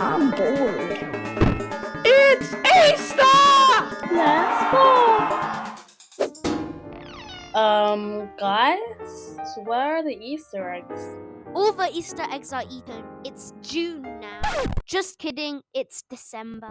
cold. It's Easter! Let's go. Um, guys, where are the Easter eggs? All the Easter eggs are eaten. It's June now. Just kidding, it's December.